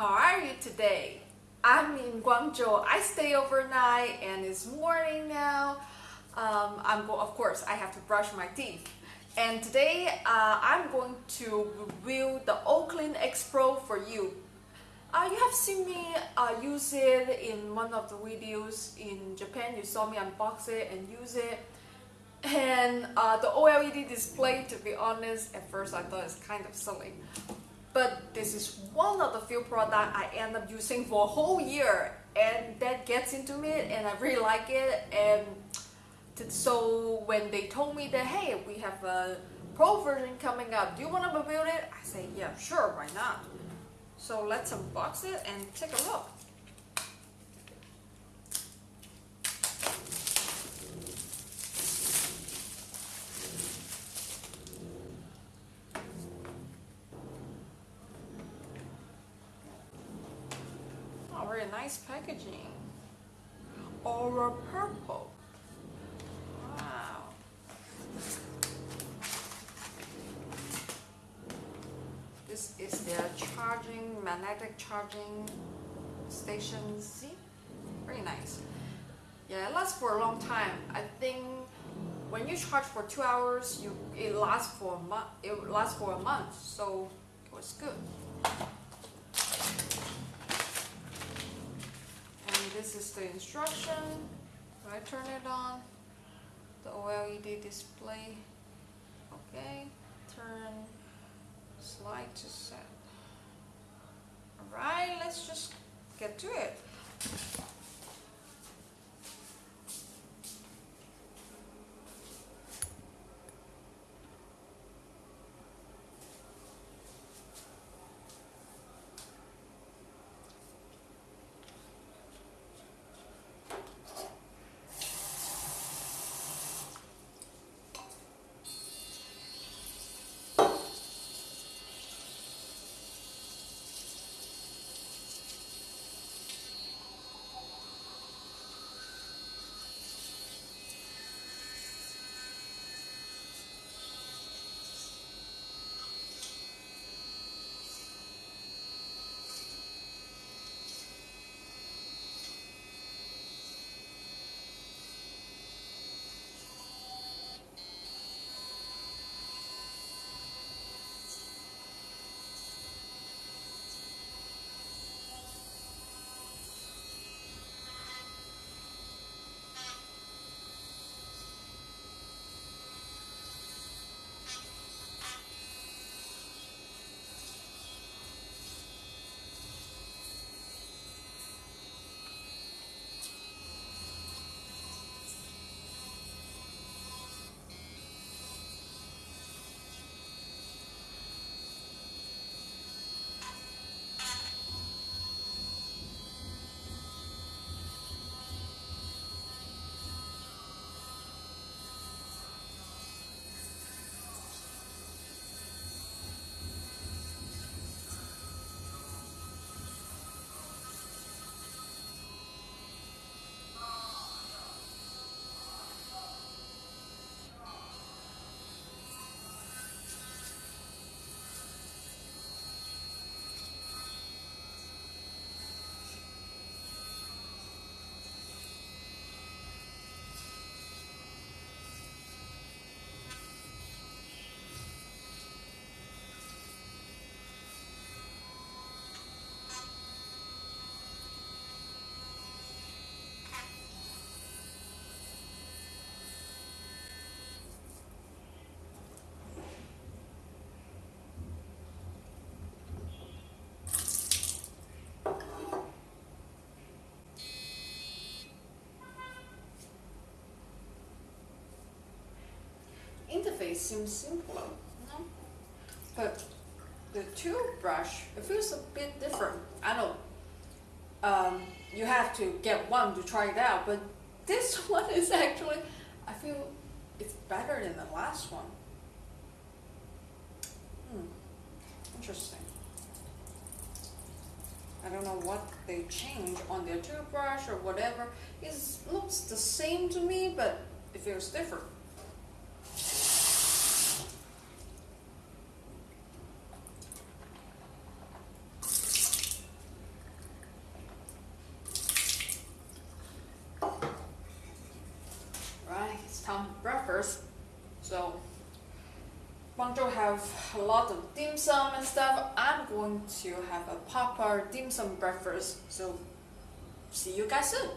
how are you today? I'm in Guangzhou. I stay overnight and it's morning now. Um, I'm go of course I have to brush my teeth. And today uh, I'm going to review the Oclean X Pro for you. Uh, you have seen me uh, use it in one of the videos in Japan. You saw me unbox it and use it. And uh, the OLED display, to be honest, at first I thought it's kind of silly. But this is one of the few products I end up using for a whole year and that gets into me and I really like it. And so when they told me that hey we have a pro version coming up do you want to review it? I say yeah sure why not? So let's unbox it and take a look very nice packaging. Aura purple. Wow. This is their charging, magnetic charging station. See? Very nice. Yeah, it lasts for a long time. I think when you charge for two hours, you it lasts for a month. It lasts for a month, so it was good. this the instruction. I turn it on, the OLED display. Okay, turn slide to set. Alright, let's just get to it. Interface seems simpler, but the toothbrush, it feels a bit different. I know um, you have to get one to try it out, but this one is actually, I feel it's better than the last one. Hmm, interesting. I don't know what they change on their toothbrush or whatever. It looks the same to me, but it feels different. So Guangzhou have a lot of dim sum and stuff. I'm going to have a proper dim sum breakfast. So see you guys soon.